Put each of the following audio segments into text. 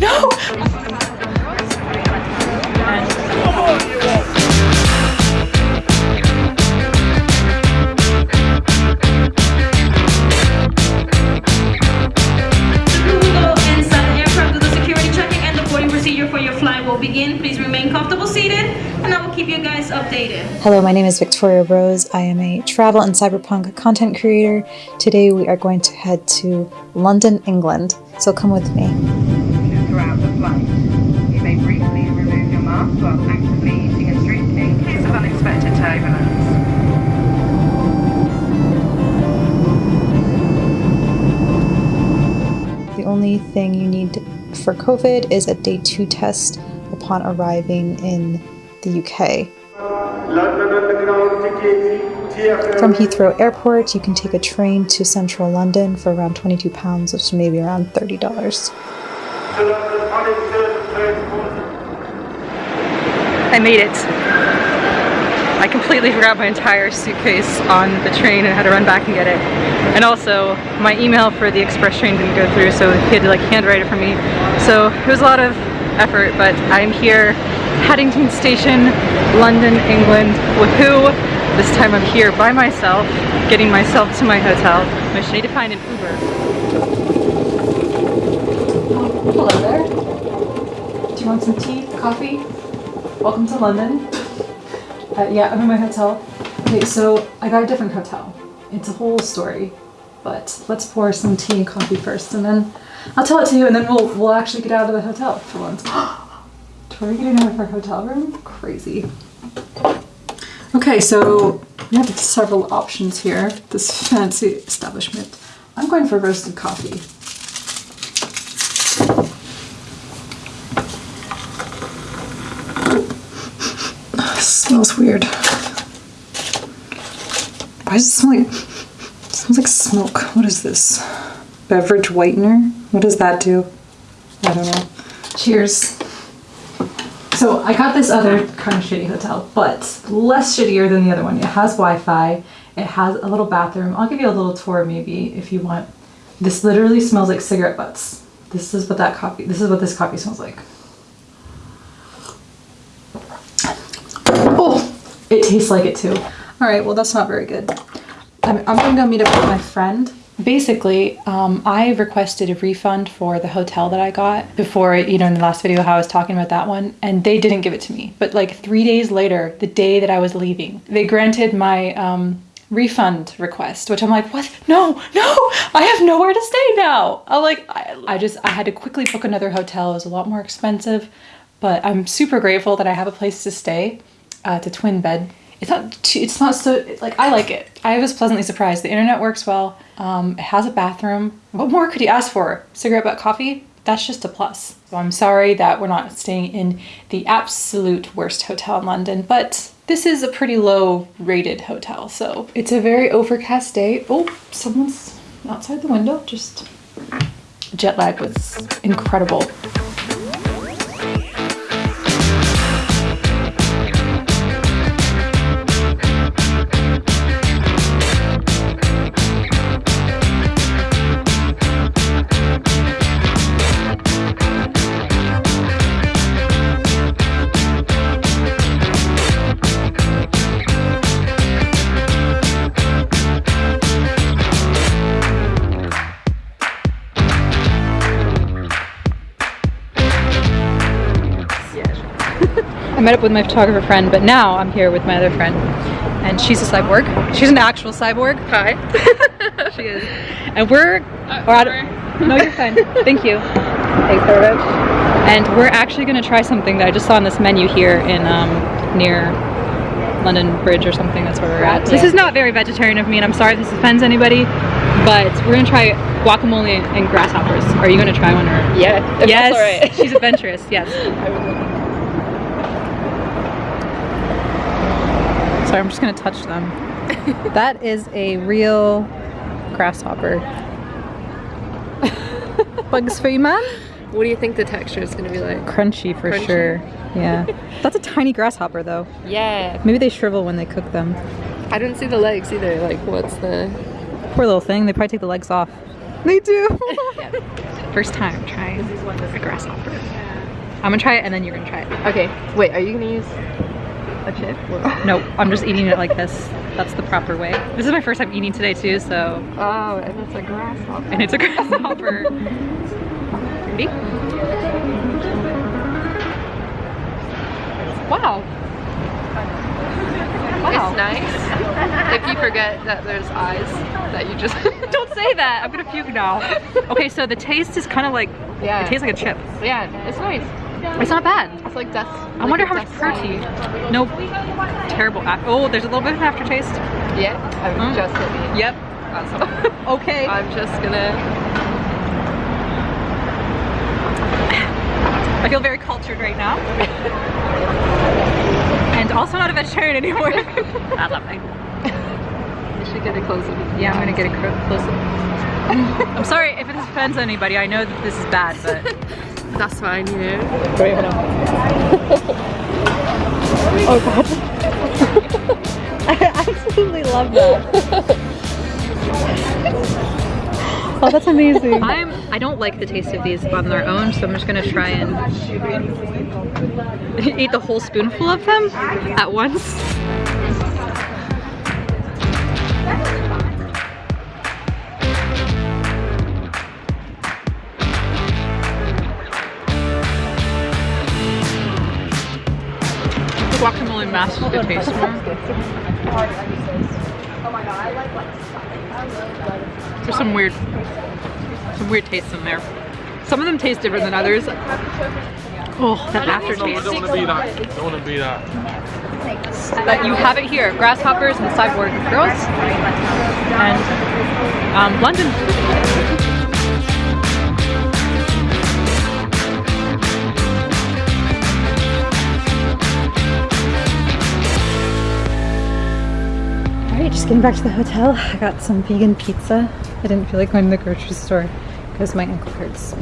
no, begin. Please remain comfortable seated and I will keep you guys updated. Hello, my name is Victoria Rose. I am a travel and cyberpunk content creator. Today we are going to head to London, England. So come with me. Eating and drinking unexpected turbulence. The only thing you need for COVID is a day two test upon arriving in the UK. From Heathrow Airport, you can take a train to central London for around £22, which is maybe around $30. I made it. I completely forgot my entire suitcase on the train and had to run back and get it. And also, my email for the express train didn't go through, so he had to like handwrite it for me. So it was a lot of effort, but I'm here, Paddington Station, London, England. Woohoo! This time I'm here by myself, getting myself to my hotel. I should need to find an Uber. Hello there. Do you want some tea, coffee? Welcome to London. Uh, yeah, I'm in my hotel. Okay, so I got a different hotel. It's a whole story, but let's pour some tea and coffee first, and then I'll tell it to you and then we'll we'll actually get out of the hotel for once. Tori getting out of her hotel room? Crazy. Okay, so we have several options here. This fancy establishment. I'm going for roasted coffee. Smells weird. Why does it smell like it smells like smoke? What is this? Beverage whitener? What does that do? I don't know. Cheers. So I got this other kind of shitty hotel, but less shittier than the other one. It has Wi-Fi. It has a little bathroom. I'll give you a little tour maybe if you want. This literally smells like cigarette butts. This is what that coffee, this is what this coffee smells like. It tastes like it too. All right, well that's not very good. I'm, I'm gonna go meet up with my friend. Basically um, i requested a refund for the hotel that i got before you know in the last video how i was talking about that one and they didn't give it to me. But like three days later the day that i was leaving they granted my um, refund request which i'm like what? No no! I have nowhere to stay now! I'm like I, I just i had to quickly book another hotel. It was a lot more expensive but i'm super grateful that i have a place to stay uh, to twin bed it's not too, it's not so like I like it. I was pleasantly surprised. The internet works well. Um, it has a bathroom. What more could you ask for? Cigarette butt coffee? That's just a plus. So I'm sorry that we're not staying in the absolute worst hotel in London, but this is a pretty low rated hotel. So it's a very overcast day. Oh, someone's outside the window. Just jet lag was incredible. Met up with my photographer friend, but now I'm here with my other friend. And she's a cyborg. She's an actual cyborg. Hi. she is. And we're... Uh, we're at, no, you're fine. Thank you. Thanks very much. And we're actually going to try something that I just saw on this menu here in um, near London Bridge or something. That's where we're at. Yeah. This is not very vegetarian of me, and I'm sorry if this offends anybody, but we're going to try guacamole and grasshoppers. Are you going to try one? Or? Yeah. Yes. She's adventurous. Yes. Sorry, I'm just gonna touch them. that is a real grasshopper. Bugs for you, man? What do you think the texture is gonna be like? Crunchy for Crunchy? sure. Yeah. That's a tiny grasshopper though. Yeah. Maybe they shrivel when they cook them. I didn't see the legs either. Like, what's the... Poor little thing. They probably take the legs off. They do. First time trying a grasshopper. I'm gonna try it and then you're gonna try it. Okay, wait, are you gonna use a chip? No, I'm just eating it like this. That's the proper way. This is my first time eating today too, so Oh, and it's a grasshopper. and it's a grasshopper. Ready? Wow. Wow. It's nice. if you forget that there's eyes that you just Don't say that. I'm gonna puke now. Okay, so the taste is kind of like Yeah. it tastes like a chip. Yeah, it's nice. It's not bad. It's like dust. I wonder how much protein. No, terrible. Oh, there's a little bit of aftertaste. Yeah, I'm Mm. just. Yep. Okay. I'm just gonna. I feel very cultured right now. and also not a vegetarian anymore. I love it. You should get a close up. Yeah, I'm gonna get a cro- close up. I'm sorry if it offends anybody. I know that this is bad, but. That's fine, you know. Wait, hold on. oh god. I absolutely love that. oh, that's amazing. I'm I don't like the taste of these on their own, so I'm just gonna try and eat the whole spoonful of them at once. The taste more. There's some weird, some weird tastes in there. Some of them taste different than others. Oh, that aftertaste. don't want to be that. Don't want to be that. But you have it here, Grasshoppers and Cyborg Girls, and um, London. Getting back to the hotel. I got some vegan pizza. I didn't feel like going to the grocery store because my ankle hurts.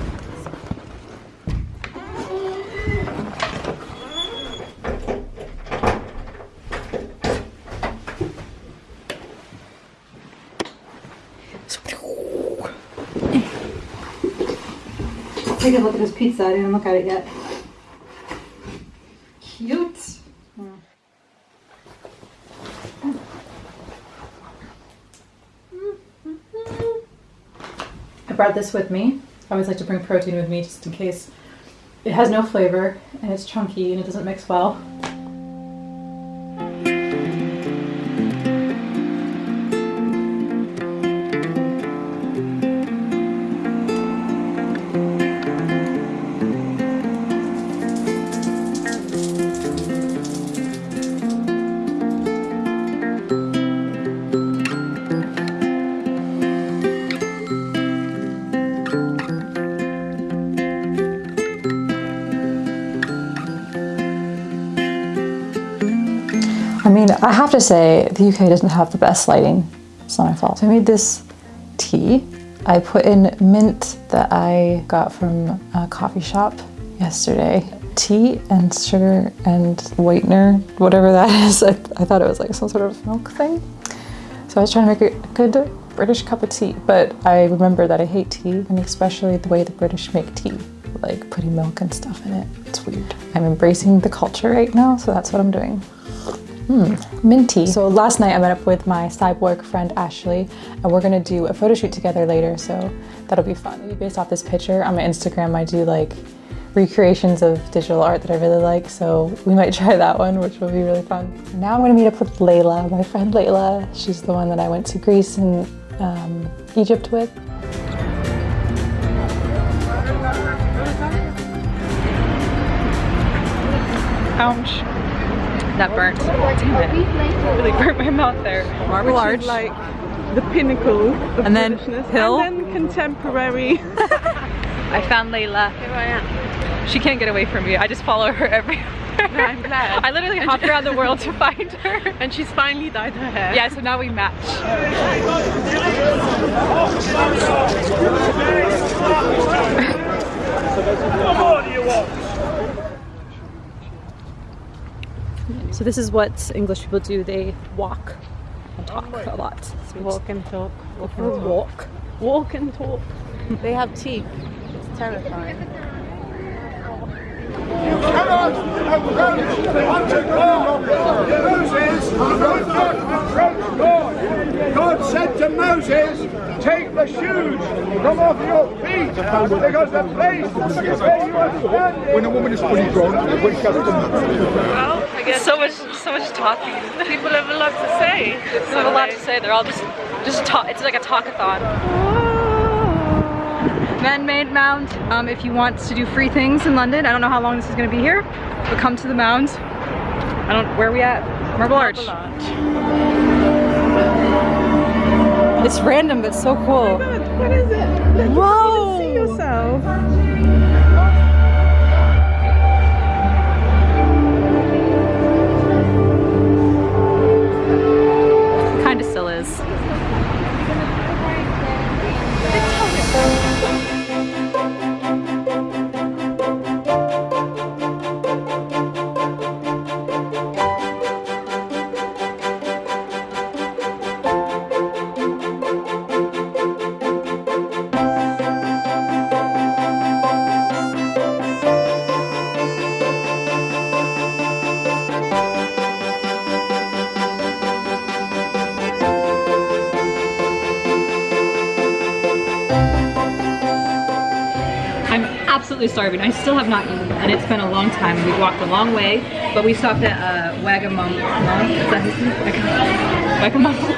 Take a look at this pizza. I didn't look at it yet. Brought this with me. I always like to bring protein with me just in case. It has no flavor and it's chunky and it doesn't mix well. I mean, I have to say, the UK doesn't have the best lighting. It's not my fault. So I made this tea. I put in mint that I got from a coffee shop yesterday. Tea and sugar and whitener, whatever that is. I, I thought it was like some sort of milk thing. So I was trying to make a good British cup of tea, but I remember that I hate tea, and especially the way the British make tea, like putting milk and stuff in it. It's weird. I'm embracing the culture right now, so that's what I'm doing. Minty. So last night I met up with my cyborg friend Ashley and we're gonna do a photo shoot together later so that'll be fun. Based off this picture on my Instagram I do like recreations of digital art that I really like so we might try that one which will be really fun. Now I'm gonna meet up with Layla, my friend Layla. She's the one that I went to Greece and um, Egypt with. Ouch. That burnt. Damn it. Really burnt my mouth there. Marble which Arch. is like the pinnacle of And then hill. and then contemporary. I found Layla. Here I am. She can't get away from me. I just follow her everywhere. I'm glad. I literally hopped around the world to find her. and she's finally dyed her hair. Yeah, so now we match. So this is what English people do. They walk and talk a lot. So Walk and talk. just go for walk. walk and talk. They have teeth. It's terrifying. God said to Moses, take the shoes from off your feet because the place where you are standing. When a woman is fully grown, when she has Well, I guess So much, so much talking. people have a lot to say. They have a lot to say. They're all just, just talk. It's like a talkathon. Man-made mound. Um, if you want to do free things in London, I don't know how long this is going to be here, but come to the mound. I don't. Where are we at? Marble Arch. It's random, but so cool. Oh what is it? Whoa! Absolutely starving. I still have not eaten, and it's been a long time. We walked a long way, but we stopped at uh, Wagamama. Wagamama.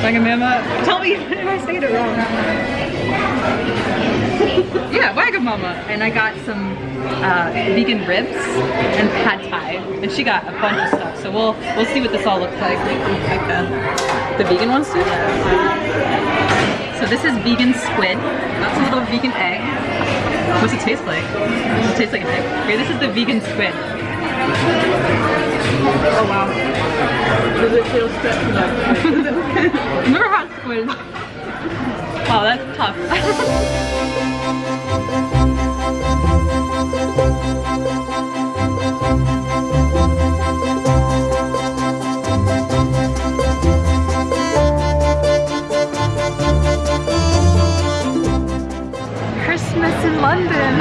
Wagamama. Tell me if I say it wrong. yeah, Wagamama. And I got some uh, vegan ribs and pad thai, and she got a bunch of stuff. So we'll we'll see what this all looks like. Like the the vegan ones too. So this is vegan squid. That's a little vegan egg. What's it taste like? It tastes like an egg. Okay, this is the vegan squid. Oh wow. Does it feel stretchy like? Never had squid. Wow, that's tough. London.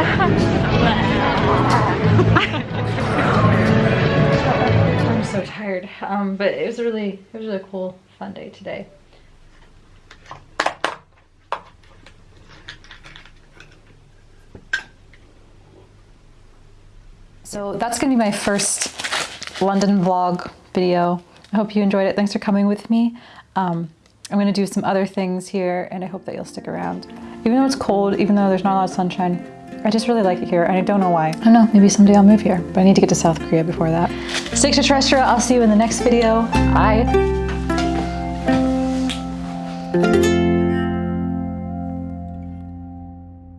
I'm so tired. Um, but it was really, it was a really cool, fun day today. So that's gonna be my first London vlog video. I hope you enjoyed it. Thanks for coming with me. Um, I'm gonna do some other things here and I hope that you'll stick around. Even though it's cold, even though there's not a lot of sunshine, I just really like it here and I don't know why. I don't know, maybe someday I'll move here, but I need to get to South Korea before that. Stick to terrestrial, I'll see you in the next video. Bye.